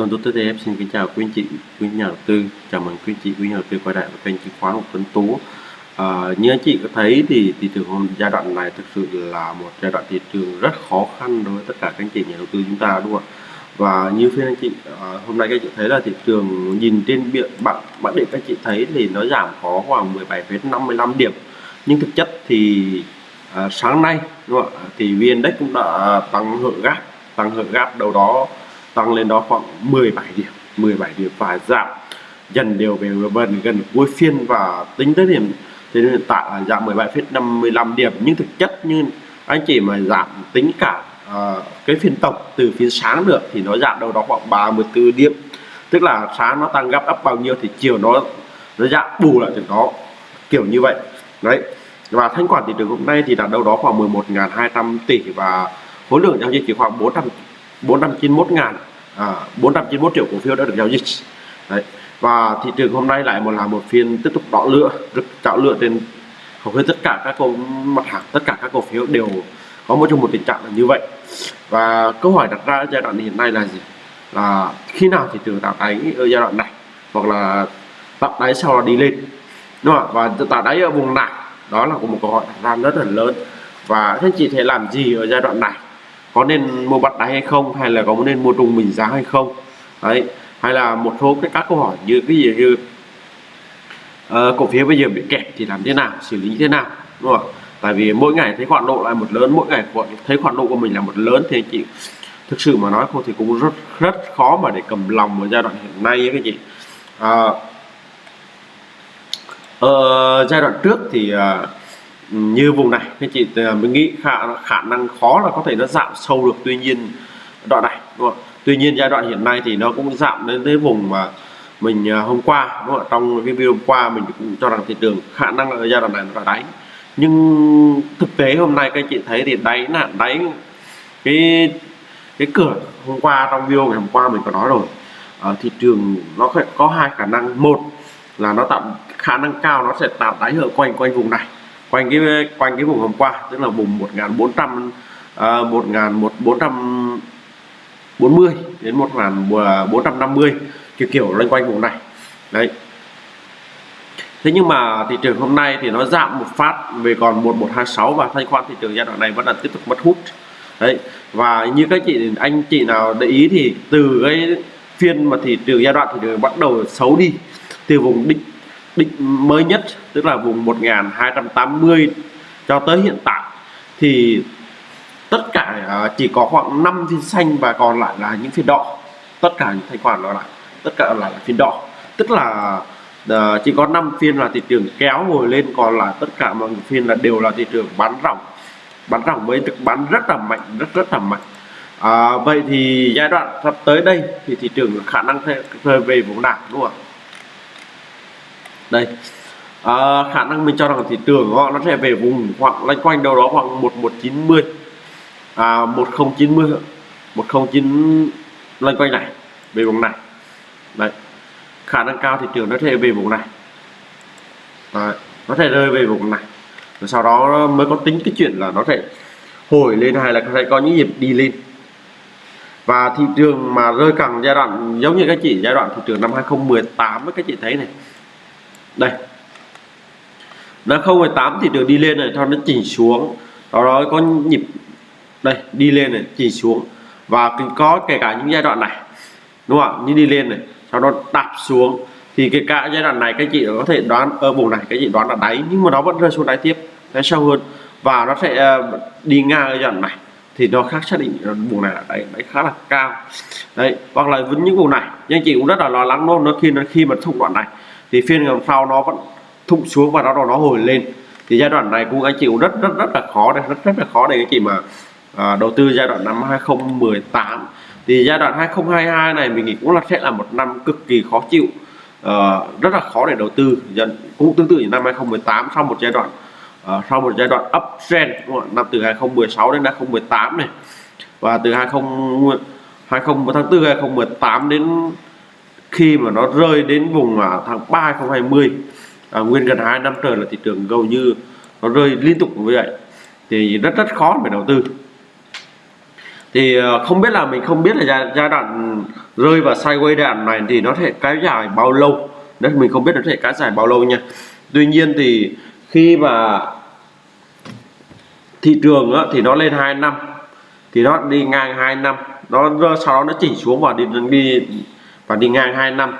Tuần Tuấn TTF xin kính chào quý anh chị, quý nhà đầu tư. Chào mừng quý anh chị, quý nhà đầu tư quay lại với kênh chứng khoán của Tuấn Tú. À, như anh chị có thấy thì thị trường giai đoạn này thực sự là một giai đoạn thị trường rất khó khăn đối với tất cả các anh chị nhà đầu tư chúng ta đúng không ạ? Và như phiên anh chị à, hôm nay các anh chị thấy là thị trường nhìn trên biện bảng bạn điện các anh chị thấy thì nó giảm có khoảng 17,55 điểm. Nhưng thực chất thì à, sáng nay đúng không ạ? Thì VN Index cũng đã tăng hở gap, tăng hở gap đâu đó tăng lên đó khoảng 17 điểm 17 điểm và giảm dần đều về gần gần cuối phiên và tính tới điểm thì hiện tại là giảm 17,55 điểm. Nhưng thực chất như anh chị mà giảm tính cả uh, cái phiên tổng từ phiên sáng được thì nó giảm đâu đó khoảng 34 điểm. Tức là sáng nó tăng gấp gấp bao nhiêu thì chiều nó nó giảm bù lại từ đó kiểu như vậy. Đấy. Và thanh khoản thị trường hôm nay thì đạt đâu đó khoảng 11.200 tỷ và khối lượng giao dịch chỉ khoảng 400 491 ngàn à, 491 triệu cổ phiếu đã được giao dịch. Đấy. và thị trường hôm nay lại một là một phiên tiếp tục đỏ lửa rực chảo lửa trên hầu hết tất cả các cổ mặt hàng tất cả các cổ phiếu đều có một trong một tình trạng là như vậy. Và câu hỏi đặt ra giai đoạn hiện nay là gì? Là khi nào thị trường tạo đáy ở giai đoạn này? Hoặc là tạo đáy sau đó đi lên? Đúng không và tạo đáy ở vùng nào? Đó là một câu hỏi đặt ra rất là lớn. Và anh chị thể làm gì ở giai đoạn này? Có nên mua bắt đáy hay không hay là có nên mua trung bình giá hay không? Đấy hay là một số cái các câu hỏi như cái gì như uh, cổ phiếu bây giờ bị kẹt thì làm thế nào xử lý thế nào đúng không tại vì mỗi ngày thấy khoản độ là một lớn mỗi ngày thấy khoản độ của mình là một lớn thì chị thực sự mà nói không thì cũng rất rất khó mà để cầm lòng ở giai đoạn hiện nay ấy các chị. À, uh, giai đoạn trước thì uh, như vùng này. Các chị ờ, mình nghĩ khả khả năng khó là có thể nó giảm sâu được. Tuy nhiên, đoạn này, đúng không? tuy nhiên giai đoạn hiện nay thì nó cũng giảm đến tới vùng mà mình ờ, hôm qua, đúng không? trong cái video hôm qua mình cũng cho rằng thị trường khả năng ở giai đoạn này nó là đáy. Nhưng thực tế hôm nay các chị thấy thì đáy là đáy cái cái cửa hôm qua, trong video ngày hôm qua mình có nói rồi. Ở thị trường nó có hai khả năng. Một là nó tạo, khả năng cao nó sẽ tạo đáy ở quanh quanh vùng này quanh cái quanh cái vùng hôm qua tức là vùng 1400 à, 1440 đến 1450 à, kiểu kiểu loanh quanh vùng này. Đấy. Thế nhưng mà thị trường hôm nay thì nó giảm một phát về còn 1126 và thanh khoản thị trường giai đoạn này vẫn là tiếp tục mất hút. Đấy. Và như các chị anh chị nào để ý thì từ cái phiên mà thị trường giai đoạn thị trường bắt đầu xấu đi từ vùng đỉnh định mới nhất tức là vùng 1280 cho tới hiện tại thì tất cả à, chỉ có khoảng 5 phiên xanh và còn lại là những phiên đỏ. Tất cả những thanh khoản đó lại tất cả là phiên đỏ. Tức là uh, chỉ có 5 phiên là thị trường kéo ngồi lên còn lại tất cả mọi phiên là đều là thị trường bán ròng. Bán ròng với được bán rất là mạnh rất rất là mạnh. À, vậy thì giai đoạn sắp tới đây thì thị trường khả năng rơi về vùng nào đúng không ạ? Đây. À, khả năng mình cho rằng thị trường họ nó sẽ về vùng khoảng loanh quanh đâu đó khoảng 1190 à 1090 109 loanh quanh này về vùng này. Đấy. Khả năng cao thị trường nó sẽ về vùng này. Đấy, nó sẽ rơi về vùng này. Rồi sau đó mới có tính cái chuyện là nó sẽ hồi lên hay là sẽ có những nhịp đi lên. Và thị trường mà rơi càng giai đoạn giống như các chị giai đoạn thị trường năm 2018 với các chị thấy này đây. Nó 0,8 thì được đi lên này cho nó chỉnh xuống. Đó đó có nhịp đây đi lên này chỉnh xuống. Và có kể cả những giai đoạn này đúng không ạ? Như đi lên này sau đó đạp xuống. Thì cái cả giai đoạn này các chị có thể đoán ở vùng này các chị đoán là đáy nhưng mà nó vẫn rơi xuống đáy tiếp đáy sâu hơn. Và nó sẽ ờ, đi ngang ở giai đoạn này thì nó khác xác định vùng này là đáy, đáy khá là cao. Đấy hoặc là với những vùng này nhưng chị cũng rất là lo lắng luôn nó khi nó khi mà thủng đoạn này thì phiên ngày hôm sau nó vẫn thụng xuống và nó nó hồi lên. Thì giai đoạn này cũng anh chị cũng rất rất rất là khó đây rất rất là khó để anh chị mà à, đầu tư giai đoạn năm 2018 thì giai đoạn 2022 này mình nghĩ cũng là sẽ là một năm cực kỳ khó chịu à, rất là khó để đầu tư. Dần cũng tương tự như năm 2018 sau một giai đoạn à, sau một giai đoạn uptrend năm từ 2016 đến 2018 này. Và từ 20 20 tháng 4 2018 đến khi mà nó rơi đến vùng à, tháng 3 2020 à, nguyên gần 2 năm trời là thị trường gần như nó rơi liên tục như vậy. Thì rất rất khó để đầu tư. Thì à, không biết là mình không biết là giai, giai đoạn rơi vào sideways đoạn này thì nó thể kéo dài bao lâu. Đấy mình không biết nó thể kéo dài bao lâu nha. Tuy nhiên thì khi mà thị trường á, thì nó lên 2 năm thì nó đi ngang 2 năm nó sau đó nó chỉnh xuống và đi đi và đi ngang 2 năm.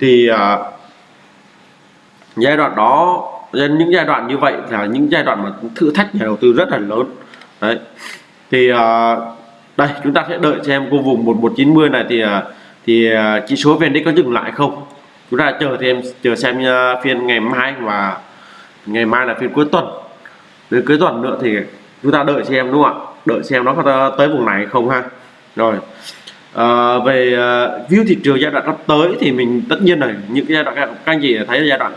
Thì uh, giai đoạn đó những giai đoạn như vậy là những giai đoạn mà thử thách nhà đầu tư rất là lớn. Đấy. Thì uh, đây chúng ta sẽ đợi xem cô vùng 1190 này thì uh, thì uh, chỉ số VN có dừng lại không? Chúng ta chờ thêm chờ xem uh, phiên ngày mai và ngày mai là phiên cuối tuần. Đến cuối tuần nữa thì chúng ta đợi xem đúng không ạ? Đợi xem nó có tới vùng này không ha. Rồi à, về uh, view thị trường giai đoạn sắp tới thì mình tất nhiên là những cái giai đoạn các anh chị thấy giai đoạn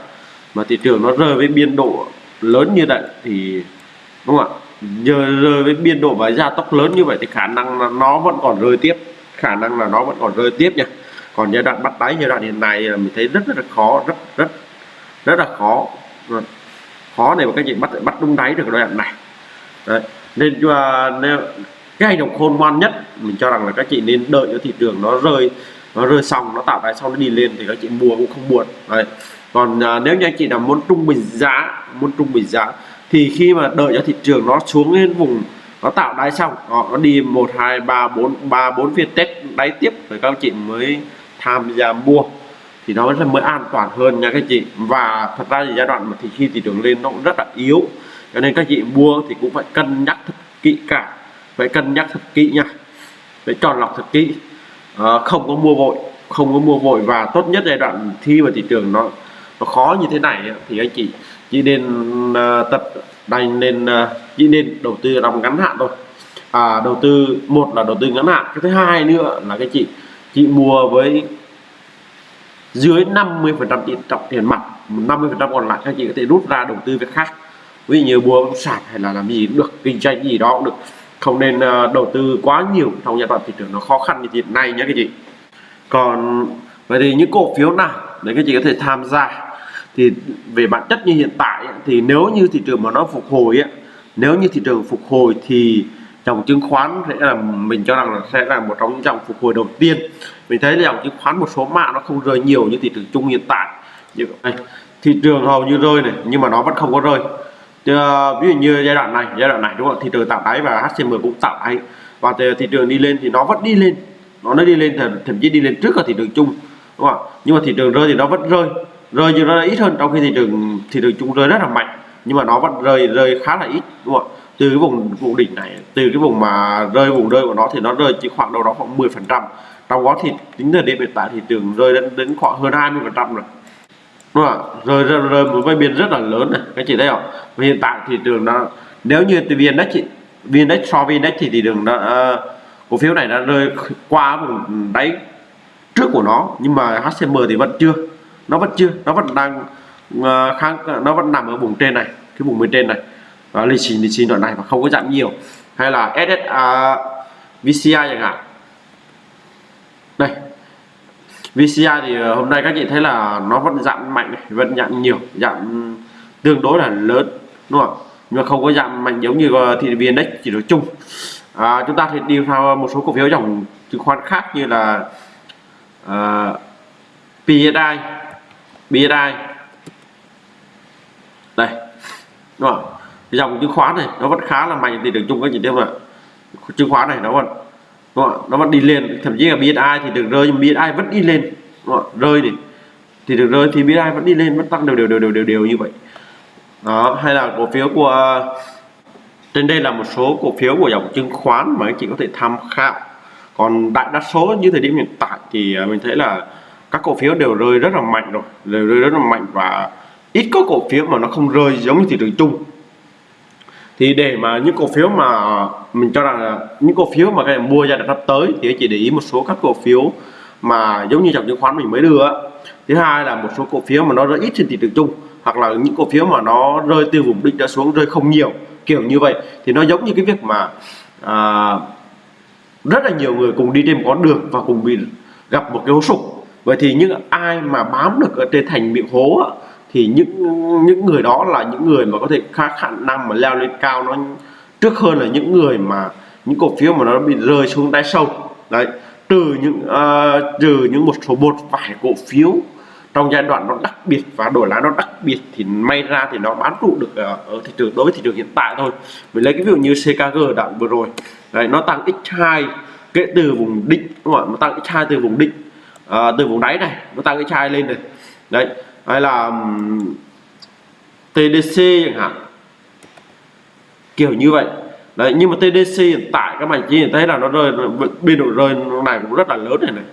mà thị trường nó rơi với biên độ lớn như vậy thì đúng không ạ? Giờ rơi với biên độ và gia tốc lớn như vậy thì khả năng là nó vẫn còn rơi tiếp khả năng là nó vẫn còn rơi tiếp nha. Còn giai đoạn bắt đáy giai đoạn hiện nay là mình thấy rất rất là khó rất rất rất là khó. Vâng. Khó để mà các chị bắt bắt đúng đáy được giai đoạn này. Đấy. nên à, uh, nếu cái hành động khôn ngoan nhất. Mình cho rằng là các chị nên đợi cho thị trường nó rơi nó rơi xong nó tạo đáy xong nó đi lên thì các chị mua cũng không buồn. Đấy. còn à, nếu như anh chị nào muốn trung bình giá muốn trung bình giá thì khi mà đợi cho thị trường nó xuống lên vùng nó tạo đáy xong họ nó đi một hai ba bốn ba bốn phiên test đáy tiếp rồi các chị mới tham gia mua. Thì nó sẽ mới an toàn hơn nha các chị. Và thật ra thì giai đoạn mà thì khi thị trường lên nó cũng rất là yếu cho nên các chị mua thì cũng phải cân nhắc thật kỹ cả phải cân nhắc thật kỹ nha. Phải chọn lọc thật kỹ. À, không có mua vội không có mua vội và tốt nhất giai đoạn thi vào thị trường nó nó khó như thế này thì anh chị chỉ nên uh, tập đành nên uh, chỉ nên đầu tư trong ngắn hạn thôi. À, đầu tư một là đầu tư ngắn hạn cái thứ hai nữa là cái chị chị mua với dưới 50 phần trăm tiền trọng tiền mặt 50 phần trăm còn lại các chị có thể rút ra đầu tư việc khác. Ví dụ như mua bất sản hay là làm gì cũng được kinh doanh gì đó cũng được không nên ờ, đầu tư quá nhiều trong giai đoạn thị trường nó khó khăn như hiện nay nhé các chị. Còn vậy thì những cổ phiếu nào để các chị có thể tham gia? Thì về bản chất như hiện tại thì nếu như thị trường mà nó phục hồi ấy, nếu như thị trường phục hồi thì dòng chứng khoán sẽ là mình cho rằng là sẽ là một trong những dòng phục hồi đầu tiên. Mình thấy là dòng chứng khoán một số mã nó không rơi nhiều như thị trường chung hiện tại. Như à, thị trường hầu như rơi này nhưng mà nó vẫn không có rơi. Chứ, ví dụ như giai đoạn này giai đoạn này đúng không thị trường tạo đáy và HCM cũng tạo đáy. Và thị trường đi lên thì nó vẫn đi lên. Nó nó đi lên thậm, thậm chí đi lên trước cả thị trường chung đúng không nhưng mà thị trường rơi thì nó vẫn rơi. Rơi nhưng nó ít hơn trong khi thị trường thị trường chung rơi rất là mạnh. Nhưng mà nó vẫn rơi rơi khá là ít đúng không từ cái vùng vùng đỉnh này từ cái vùng mà rơi vùng rơi của nó thì nó rơi chỉ khoảng đâu đó khoảng 10 phần trăm. Trong đó thì tính thời điểm hiện tại thị trường rơi đến đến khoảng hơn 20 phần trăm rồi đúng không rồi rồi một cái biên rất là lớn này các chị thấy không? Và hiện tại thị trường nó nếu như từ vn chị vn so với index thì thị trường nó uh, ờ, cổ phiếu này đã rơi qua vùng đáy trước của nó nhưng mà HCM thì vẫn chưa. Nó vẫn chưa nó vẫn đang ờ, uh, kháng nó vẫn nằm ở vùng trên này cái vùng bên trên này. Và lì xì lì xì đoạn này và không có giảm nhiều. Hay là SSA VCI chẳng hạn. Đây. VCI thì ờ, hôm nay các chị thấy là nó vẫn giảm mạnh vẫn giảm nhiều giảm tương đối là lớn đúng không nhưng mà không có giảm mạnh giống như ờ, thị viên đấy chỉ nói chung. À, chúng ta thì đi theo một số cổ phiếu dòng chứng khoán khác như là ờ, uh, PSI PSI đây đúng không dòng chứng khoán này nó vẫn khá là mạnh thì được chung các chị thấy không ạ? Chứng khoán này nó vẫn đúng không? nó vẫn đi lên, thậm chí là BSI thì được rơi, nhưng BSI vẫn đi lên đúng không? rơi thì thì được rơi thì BSI vẫn đi lên, vẫn tăng đều đều đều đều đều đều như vậy đó, hay là cổ phiếu của, trên đây là một số cổ phiếu của dòng chứng khoán mà anh chị có thể tham khảo còn đại đa số như thời điểm hiện tại thì à, mình thấy là các cổ phiếu đều rơi rất là mạnh rồi, đều rơi rất là mạnh và ít có cổ phiếu mà nó không rơi giống như thị trường chung thì để mà những cổ phiếu mà mình cho rằng là những cổ phiếu mà các em mua giai đoạn sắp tới thì anh chị để ý một số các cổ phiếu mà giống như dòng chứng khoán mình mới đưa thứ hai là một số cổ phiếu mà nó rơi ít trên thị trường chung hoặc là những cổ phiếu mà nó rơi từ vùng đỉnh đã xuống rơi không nhiều kiểu như vậy. Thì nó giống như cái việc mà à, rất là nhiều người cùng đi trên một con đường và cùng bị gặp một cái hố sụp. Vậy thì những ai mà bám được ở trên thành miệng hố thì những những người đó là những người mà có thể khá khả năng mà leo lên cao nó trước hơn là những người mà những cổ phiếu mà nó bị rơi xuống đáy sâu. Đấy trừ những ờ, uh, trừ những một số một vài cổ phiếu trong giai đoạn nó đặc biệt và đổi lãi nó đặc biệt thì may ra thì nó bán trụ được ờ, ở thị trường đối với thị trường hiện tại thôi. Mình lấy cái ví dụ như CKG đoạn vừa rồi đấy, nó tăng x2 kể từ vùng định đúng không ạ? Nó tăng x2 từ vùng định à, ờ, từ vùng đáy này nó tăng x2 lên này. Đấy hay là TDC chẳng hạn. Kiểu như vậy. Đấy nhưng mà TDC hiện tại các bạn chỉ thấy là nó rơi biên độ rơi này cũng rất là lớn này này.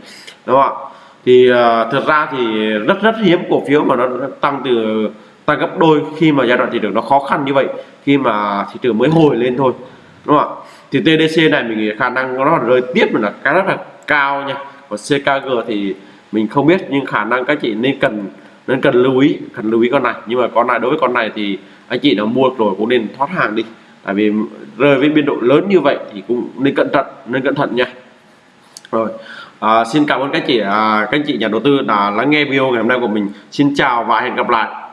Đúng không ạ? Thì ờ, uh, thực ra thì rất rất hiếm cổ phiếu mà nó tăng từ tăng gấp đôi khi mà giai đoạn thị trường nó khó khăn như vậy khi mà thị trường mới hồi lên thôi. Đúng không ạ? Thì TDC này mình nghĩ khả năng nó rơi tiếp mà là cái rất là cao nha. Còn CKG thì mình không biết nhưng khả năng các chị nên cần nên cần lưu ý cần lưu ý con này. Nhưng mà con này đối với con này thì anh chị đã mua rồi cũng nên thoát hàng đi. Tại vì rơi với biên độ lớn như vậy thì cũng nên cẩn thận nên cẩn thận nha. Rồi à, xin cảm ơn các chị à, các chị nhà đầu tư đã lắng nghe video ngày hôm nay của mình. Xin chào và hẹn gặp lại.